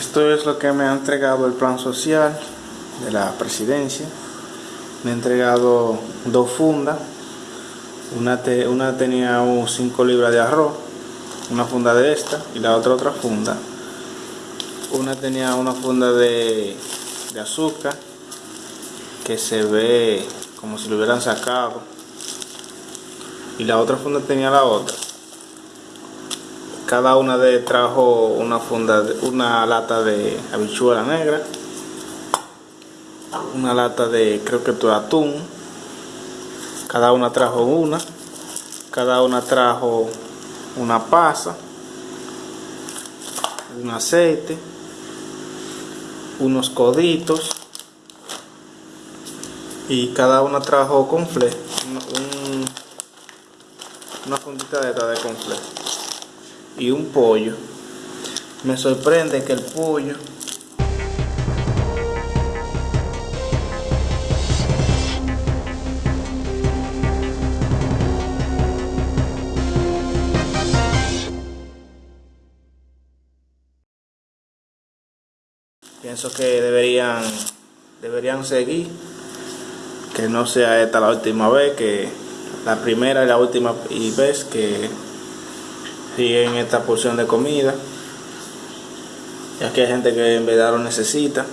Esto es lo que me ha entregado el plan social de la presidencia. Me ha entregado dos fundas. Una, una tenía 5 libras de arroz, una funda de esta y la otra otra funda. Una tenía una funda de azúcar que se ve como si lo hubieran sacado y la otra funda tenía la otra cada una de trajo una funda una lata de habichuela negra una lata de creo que tu atún cada una trajo una cada una trajo una pasa un aceite unos coditos y cada una trajo confle un, una fundita de de confle y un pollo. Me sorprende que el pollo pienso que deberían deberían seguir que no sea esta la última vez, que la primera y la última vez que siguen esta porción de comida, ya que hay gente que en verdad lo necesita.